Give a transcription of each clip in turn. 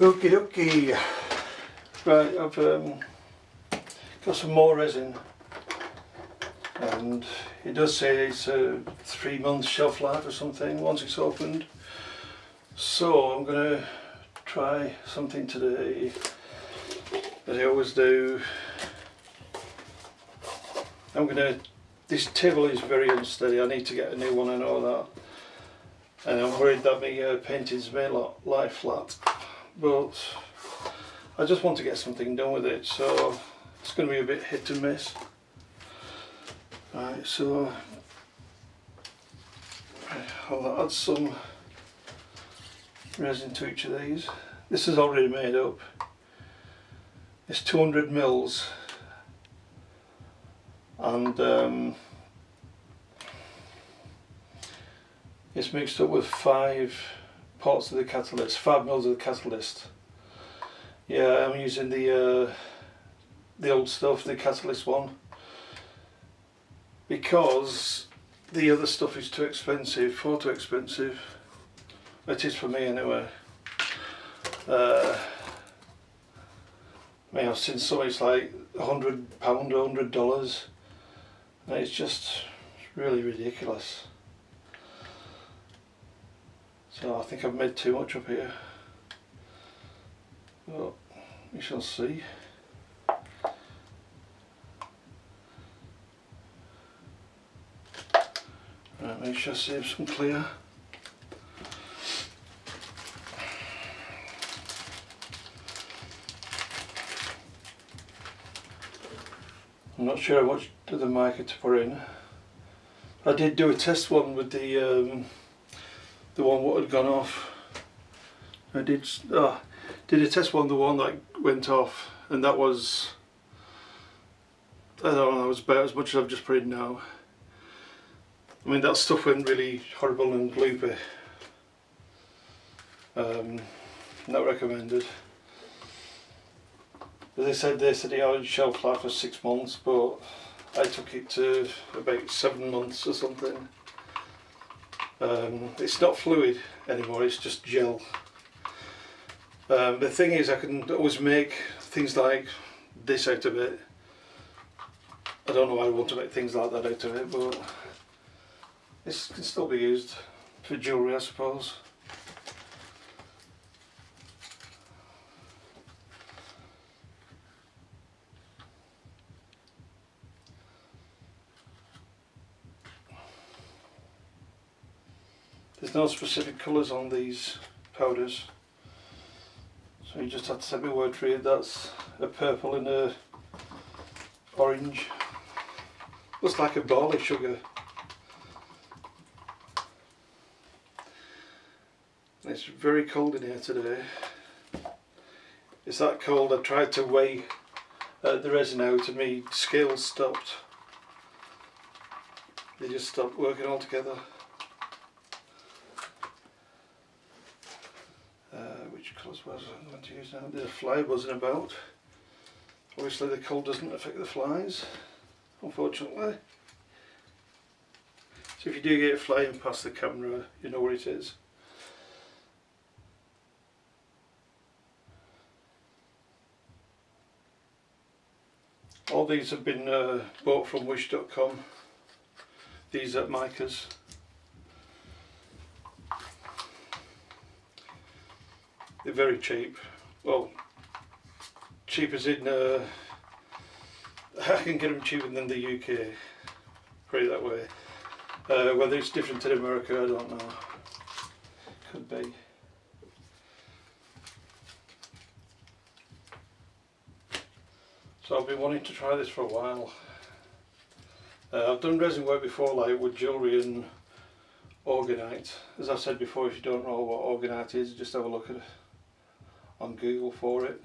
Okie dokie. Right, I've um, got some more resin and it does say it's a three month shelf life or something once it's opened. So I'm going to try something today as I always do. I'm going to, this table is very unsteady, I need to get a new one, I know that. And I'm worried that my uh, painting's may lie flat. But I just want to get something done with it, so it's going to be a bit hit and miss. Right, so I'll add some resin to each of these. This is already made up. It's 200 mils and um, it's mixed up with five parts of the catalyst, five mils of the catalyst. Yeah, I'm using the uh, the old stuff, the catalyst one, because the other stuff is too expensive, far too expensive. It is for me anyway. Uh, I mean, I've seen some it's like a hundred pound, a hundred dollars, and it's just really ridiculous. So I think I've made too much up here. Well, we shall see. Right, make sure I save some clear. I'm not sure to the marker to put in. I did do a test one with the um, the one what had gone off. I did oh, did a test one the one that went off and that was I don't know that was about as much as I've just put in now. I mean that stuff went really horrible and gloopy. Um, not recommended. As they said they said it had shelf life for six months but I took it to about seven months or something. Um, it's not fluid anymore, it's just gel. Um, the thing is I can always make things like this out of it. I don't know why I want to make things like that out of it, but this can still be used for jewellery I suppose. There's no specific colours on these powders. So you just have to take my word for it, that's a purple and a orange. Looks like a barley sugar. It's very cold in here today. It's that cold I tried to weigh uh, the resin out and my scales stopped. They just stopped working altogether. Which colours was I going to use now? The fly wasn't about. Obviously the cold doesn't affect the flies, unfortunately. So if you do get it flying past the camera, you know where it is. All these have been uh, bought from wish.com. These are micas. They're very cheap. Well, cheap as in uh, I can get them cheaper than the UK. Put it that way. Uh, whether it's different in America, I don't know. Could be. So I've been wanting to try this for a while. Uh, I've done resin work before, like with jewellery and orgonite. As I've said before, if you don't know what orgonite is, just have a look at it on Google for it.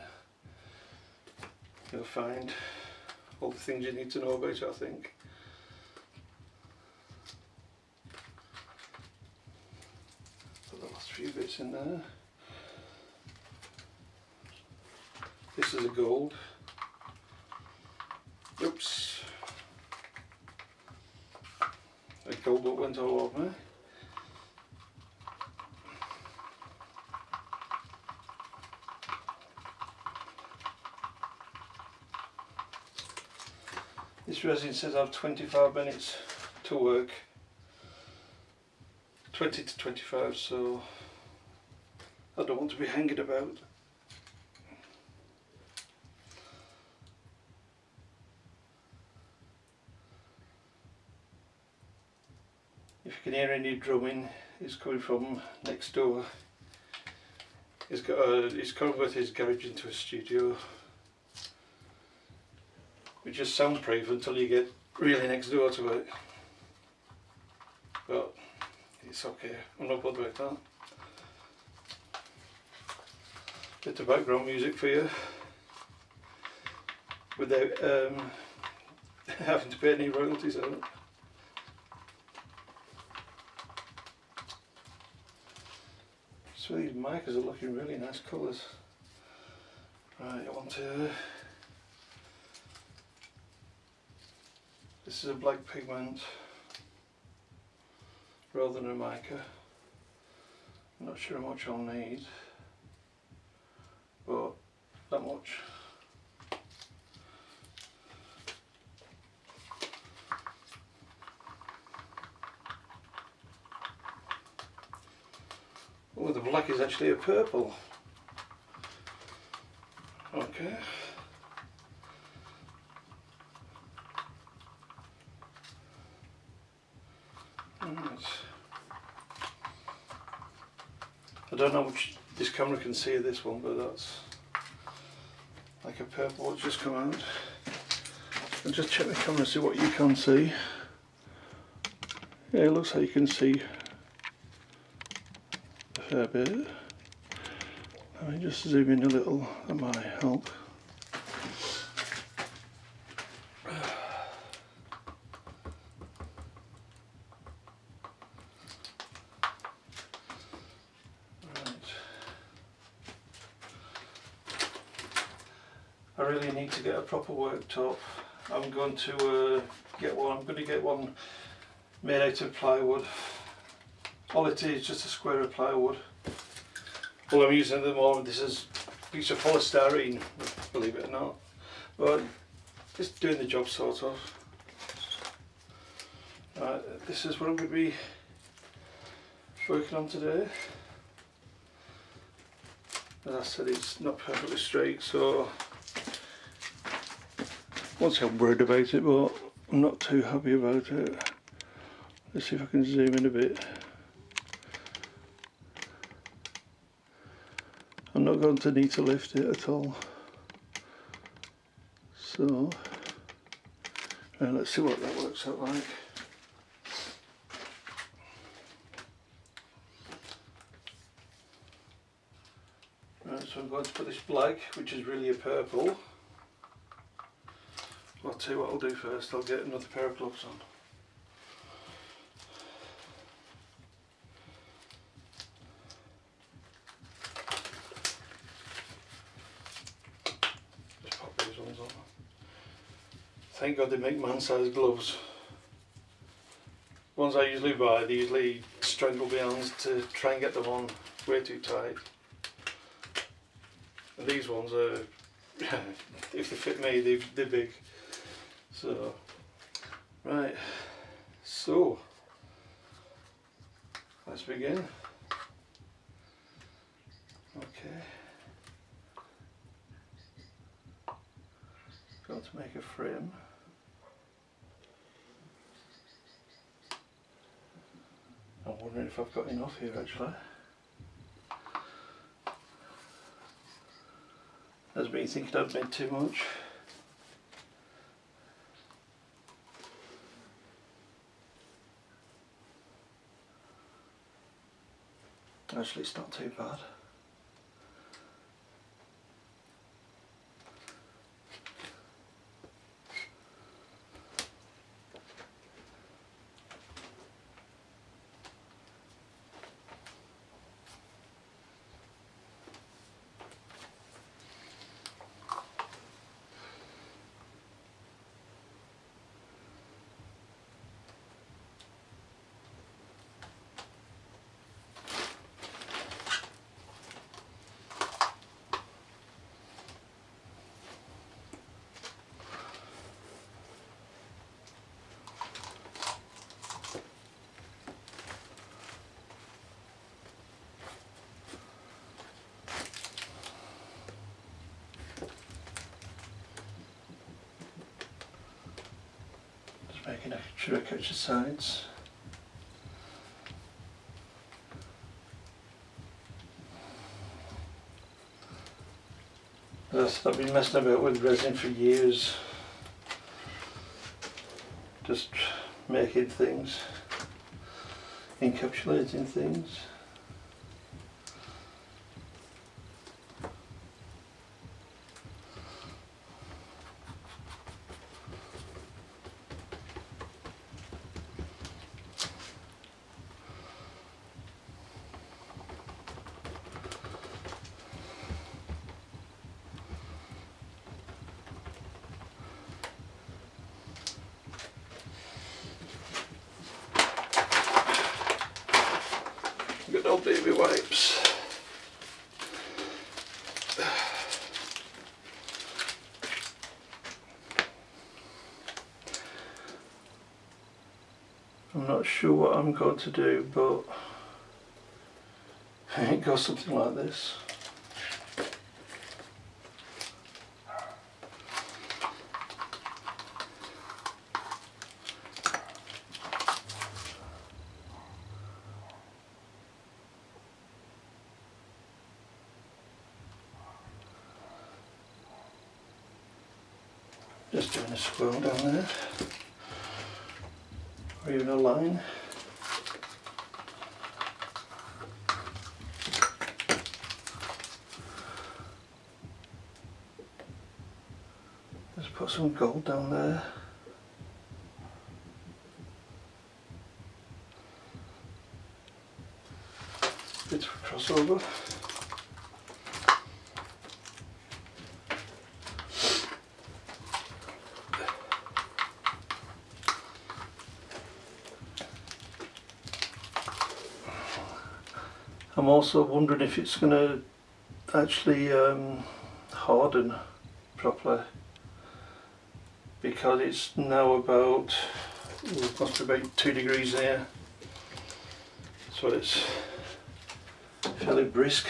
You'll find all the things you need to know about it I think. Put the last few bits in there. This is a gold. Oops. A gold that went all over. This resin says I have 25 minutes to work. 20 to 25 so I don't want to be hanging about. If you can hear any drumming, it's coming from next door. He's got a, he's converted his garage into a studio. Is soundproof until you get really next door to it. But it's okay, I'm not bothered about that. Bit of background music for you. Without um, having to pay any royalties on it. So these markers are looking really nice colours. Right, I want to... This is a black pigment rather than a mica. I'm not sure how much I'll need, but that much. Oh, the black is actually a purple. Okay. Right. I don't know which this camera can see this one, but that's like a purple just come out. I'll just check the camera see what you can see. Yeah, it looks like you can see a fair bit. Let me just zoom in a little, that might help. Really need to get a proper worktop. I'm going to uh, get one, I'm going to get one made out of plywood. All it is just a square of plywood. All I'm using at the moment, this is a piece of polystyrene, believe it or not. But just doing the job sort of. Right, this is what I'm going to be working on today. As I said, it's not perfectly straight, so once I'm worried about it, but I'm not too happy about it. Let's see if I can zoom in a bit. I'm not going to need to lift it at all. So, uh, let's see what that works out like. Right, so I'm going to put this black, which is really a purple. I'll tell you what I'll do first, I'll get another pair of gloves on. Just pop these ones on. Thank God they make man-sized gloves. Ones I usually buy, they usually strangle my hands to try and get them on way too tight. And these ones are, if they fit me, they, they're big. So, right, so, let's begin. Okay. Got to make a frame. I'm wondering if I've got enough here actually. Has been thinking I've made too much. Actually, it's not too bad. Making sure I catch the sides. I've been messing about with resin for years. Just making things, encapsulating things. Good old baby wipes. I'm not sure what I'm going to do, but it goes something like this. Just doing a swirl down there, or even a line. Just put some gold down there. A crossover. I'm also wondering if it's going to actually um, harden properly because it's now about must be about two degrees there so it's fairly brisk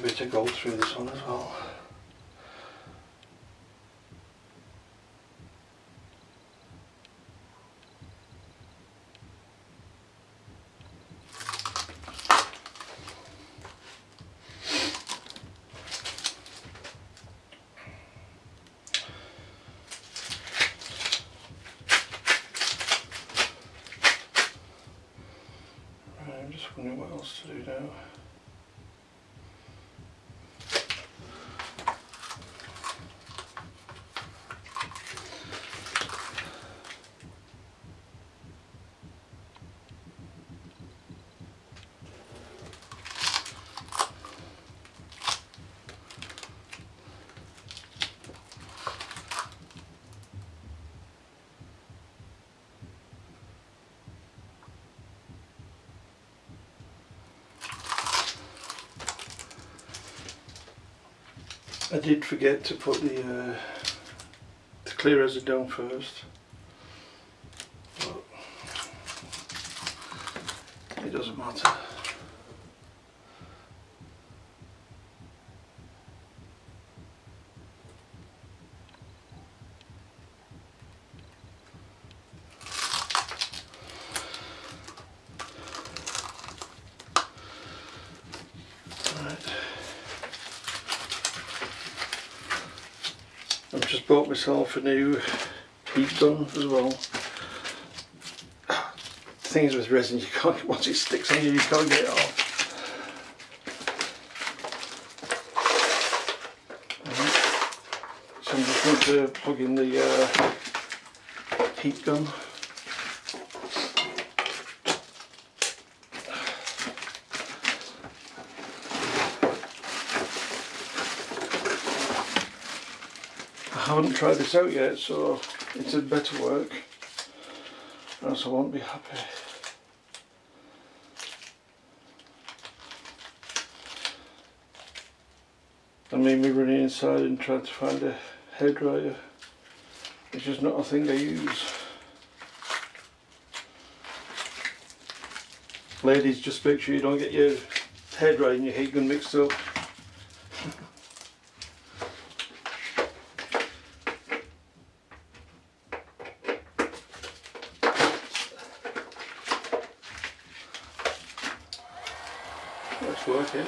Bit of gold through this one as well. Right, I'm just wondering what else to do now. I did forget to put the, uh, the clear resin down first. But it doesn't matter. Right. I've just bought myself a new heat gun as well. things with resin, you can't, once it sticks on you, you can't get it off. Right. So I'm just going to plug in the uh, heat gun. Haven't tried this out yet, so it had better work, or else I won't be happy. I mean me running inside and trying to find a hairdryer. It's just not a thing I use. Ladies, just make sure you don't get your hairdryer and your heat gun mixed up.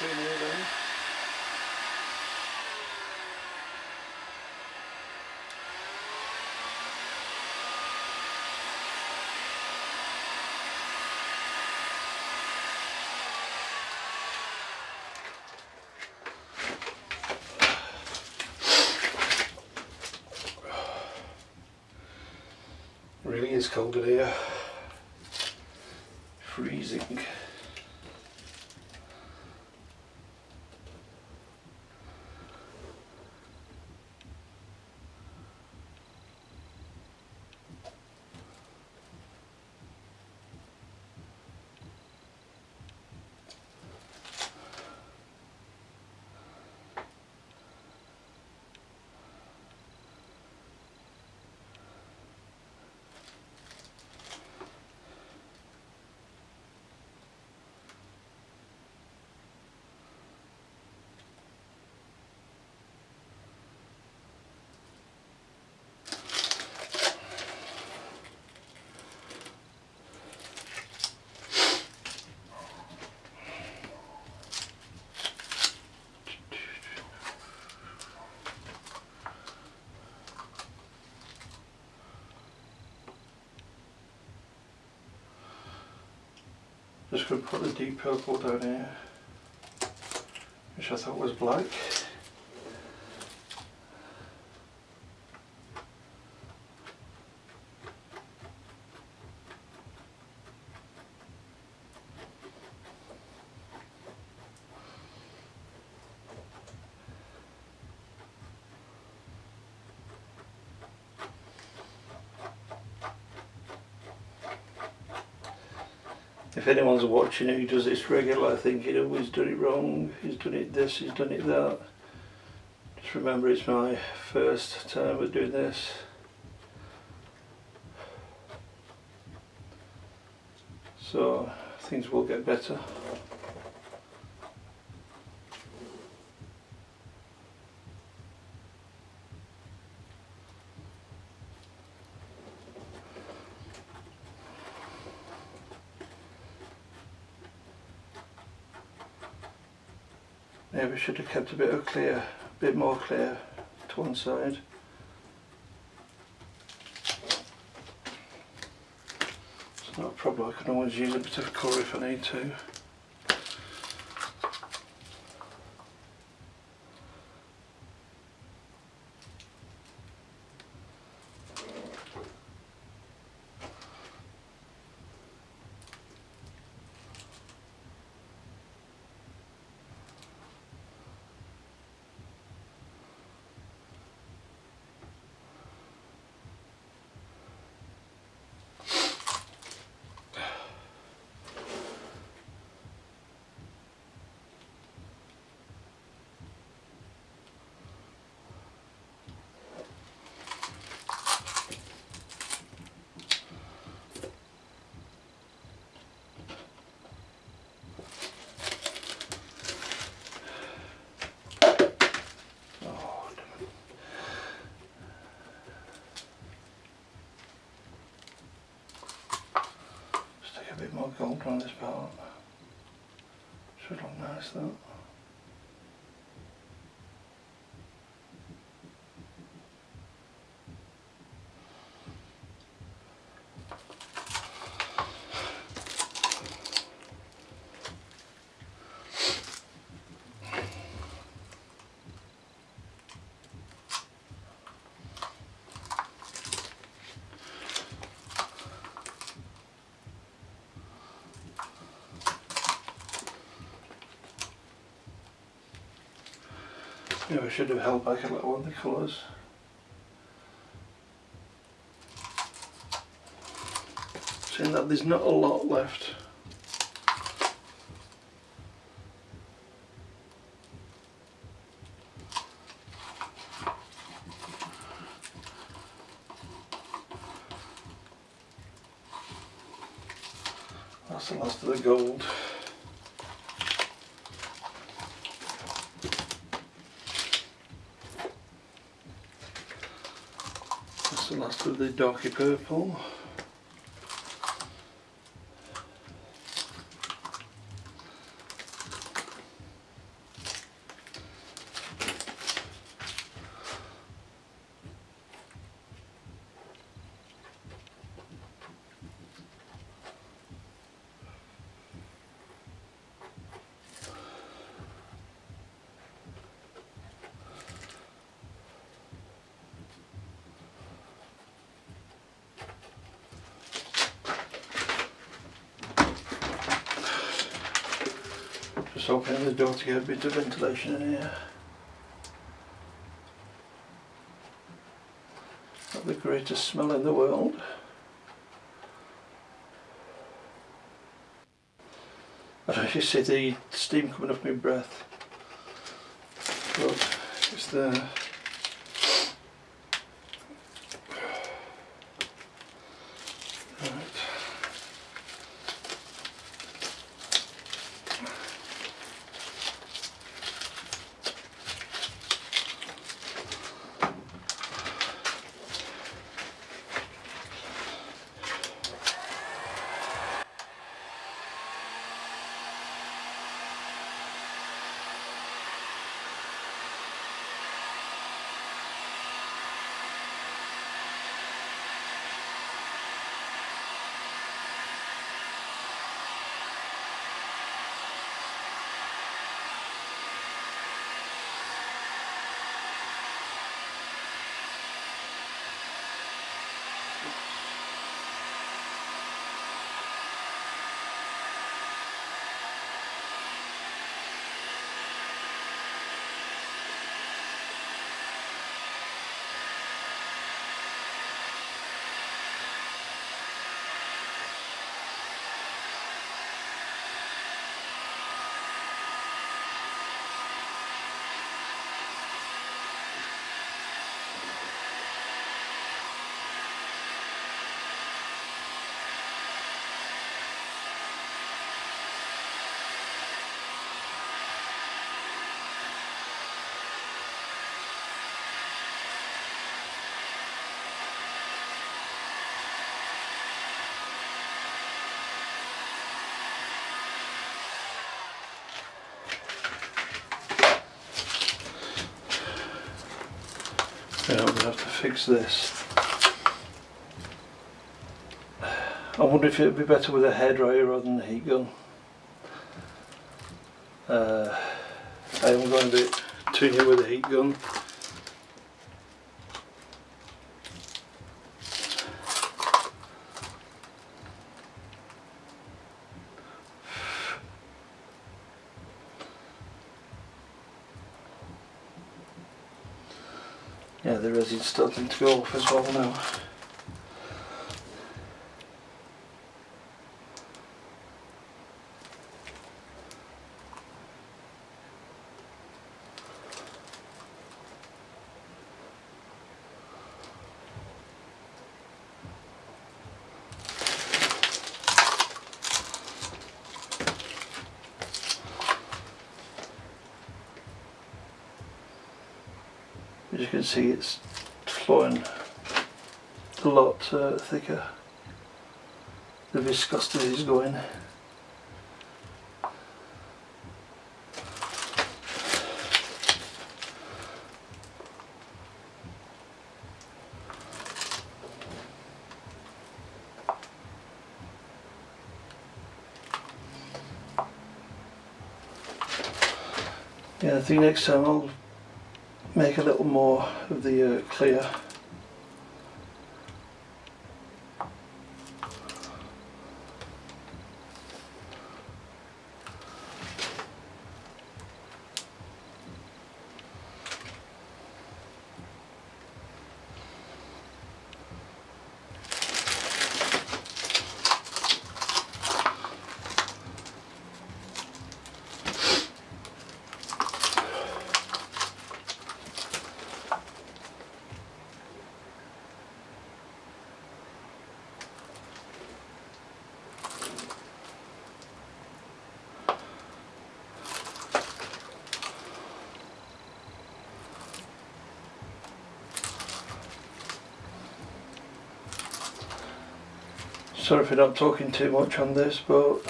Really is cold in here. Freezing. Just going to put the deep purple down here, which I thought was black. If anyone's watching who does this regular, thinking, oh, he's always done it wrong, he's done it this, he's done it that. Just remember it's my first time at doing this. So things will get better. Should have kept a bit of clear, a bit more clear to one side. It's not a problem, I can always use a bit of colour if I need to. More gold on this part. Should look nice though. Maybe I should have held back a little on the colours. Seeing that there's not a lot left. That's the last of the gold. That's the darky purple. Just opening the door to get a bit of ventilation in here. Not the greatest smell in the world. I you see the steam coming off my breath. But it's there. To fix this. I wonder if it would be better with a hairdryer rather than a heat gun. Uh, I am going bit too near with a heat gun. Resin's starting to go off as well now. As you can see it's flowing a lot uh, thicker. the viscosity is going. Yeah, I think next time I'll make a little more of the uh, clear. Sorry if I'm talking too much on this, but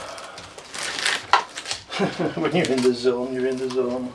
when you're in the zone, you're in the zone.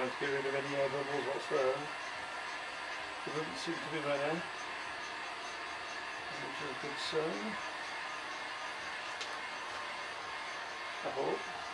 trying to get rid of any air bubbles whatsoever. There doesn't seem to be many, which is a good sign. I hope.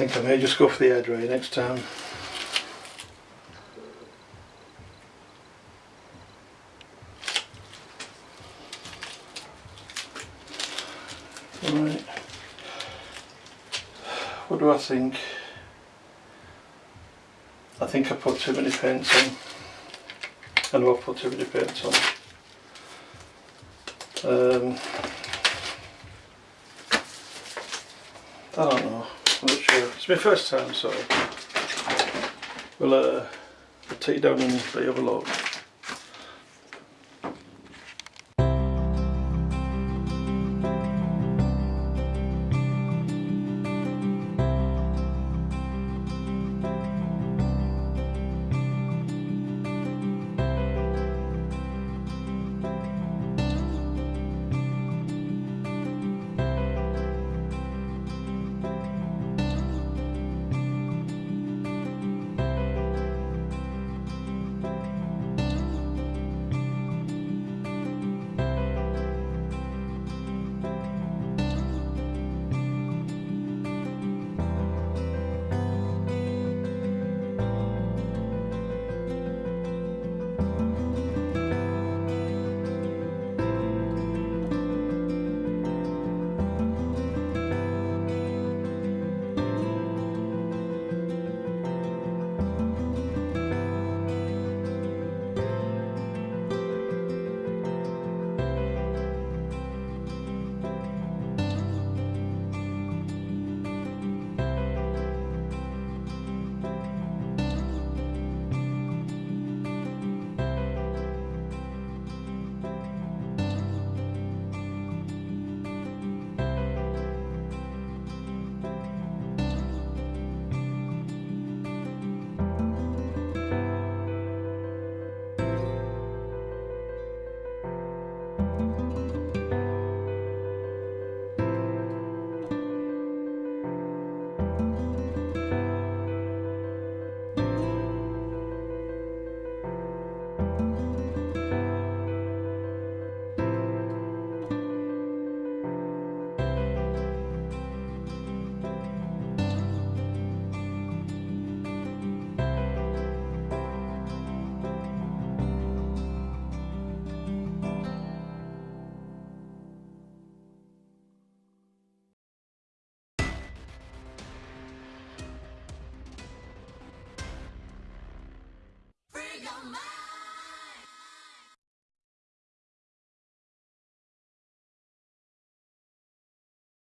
Think I may just go for the air dry next time. Right. What do I think? I think I put too many paints on. And I know I put too many paints on. Um, I don't know. I'm not sure. It's my first time, so we'll uh, take it down and you have a look.